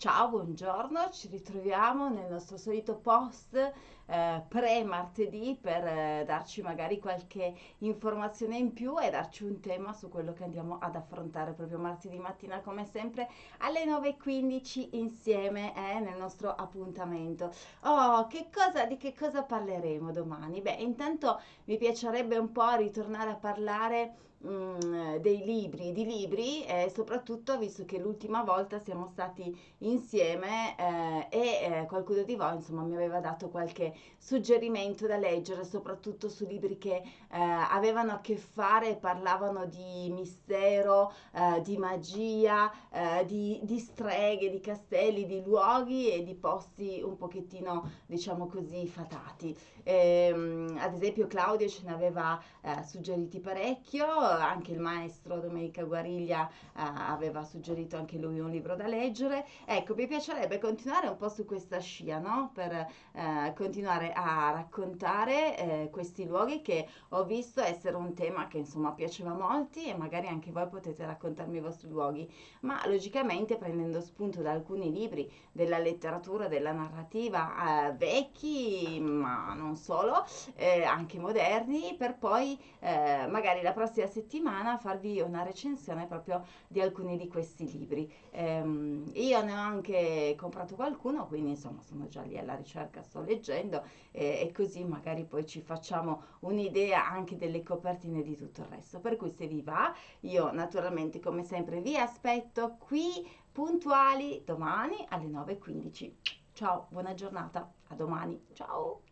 Ciao, buongiorno, ci ritroviamo nel nostro solito post eh, pre-martedì per eh, darci magari qualche informazione in più e darci un tema su quello che andiamo ad affrontare proprio martedì mattina come sempre alle 9.15 insieme eh, nel nostro appuntamento. Oh, che cosa, di che cosa parleremo domani? Beh, intanto mi piacerebbe un po' ritornare a parlare mm, dei libri, di libri e soprattutto visto che l'ultima volta siamo stati insieme eh, e eh, qualcuno di voi insomma mi aveva dato qualche suggerimento da leggere soprattutto su libri che eh, avevano a che fare parlavano di mistero, eh, di magia, eh, di, di streghe, di castelli, di luoghi e di posti un pochettino diciamo così fatati. Ehm, ad esempio Claudio ce ne aveva suggeriti parecchio, anche il maestro Domenica Guariglia aveva suggerito anche lui un libro da leggere. Ecco, mi piacerebbe continuare un po' su questa scia, no? Per eh, continuare a raccontare eh, questi luoghi che ho visto essere un tema che insomma piaceva a molti e magari anche voi potete raccontarmi i vostri luoghi, ma logicamente prendendo spunto da alcuni libri della letteratura, della narrativa eh, vecchi, ma non solo, eh, anche moderni, per poi eh, magari la prossima settimana farvi una recensione proprio di alcuni di questi libri. Ehm, io ne ho anche comprato qualcuno, quindi insomma sono già lì alla ricerca, sto leggendo eh, e così magari poi ci facciamo un'idea anche delle copertine di tutto il resto. Per cui se vi va, io naturalmente come sempre vi aspetto qui puntuali domani alle 9.15. Ciao, buona giornata, a domani, ciao!